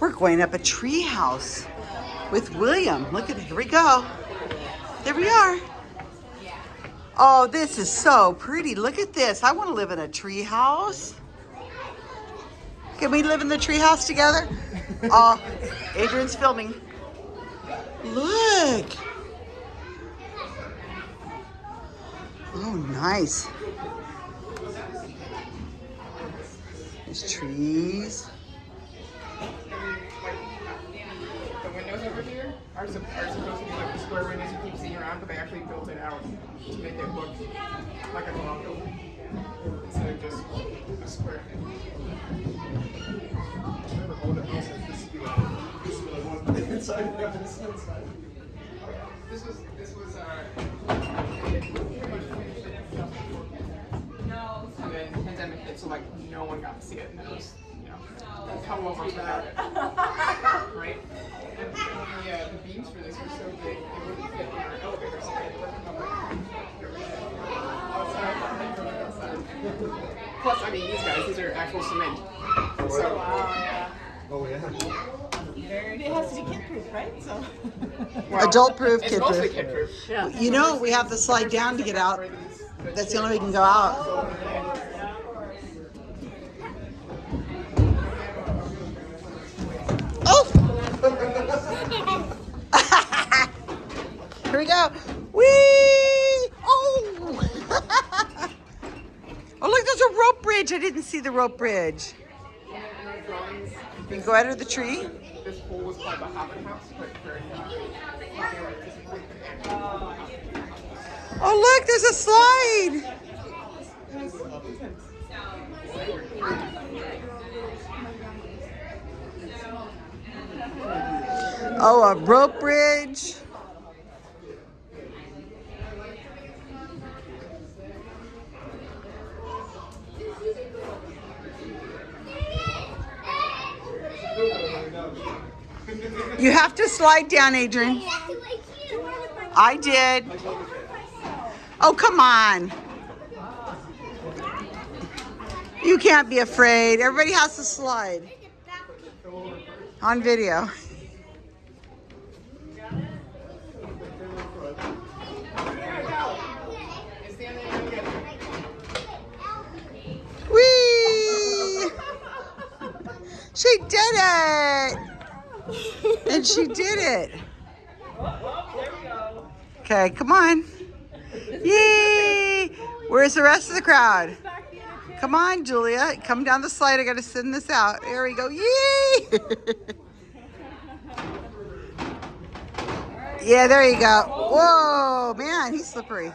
We're going up a tree house with William. Look at it. Here we go. There we are. Oh, this is so pretty. Look at this. I want to live in a tree house. Can we live in the tree house together? Oh, Adrian's filming. Look. Oh, nice. There's trees. The windows over here are, sup- are supposed to be like the square windows you keep seeing around, but they actually built it out to make it look like a building instead of just a square. This was this was uh pretty much finished pandemic. And then pandemic hit, so like no one got to see it, and it was you know how long was without it, right? And, and yeah, the beams for this were so big it wouldn't fit in our elevator, so we had to let them come back. Outside, from outside. Plus, I mean, these guys, these are actual cement. So, Oh, yeah. It has to be kid proof, right? So. well, Adult proof, kid proof. kid proof. You know, we have to slide down to get out. That's the only way we can go out. Oh! Here we go. Whee! Oh, look, there's a rope bridge. I didn't see the rope bridge. Can go under the tree. This pool was called the Hobbit House, but for uh, Oh, look, there's a slide. Oh, a rope bridge. You have to slide down, Adrian. I did. Oh, come on. You can't be afraid. Everybody has to slide. On video. Whee! She did it! And she did it. Okay, come on. Yay! Where's the rest of the crowd? Come on, Julia. Come down the slide. I got to send this out. There we go. Yay! yeah, there you go. Whoa, man, he's slippery.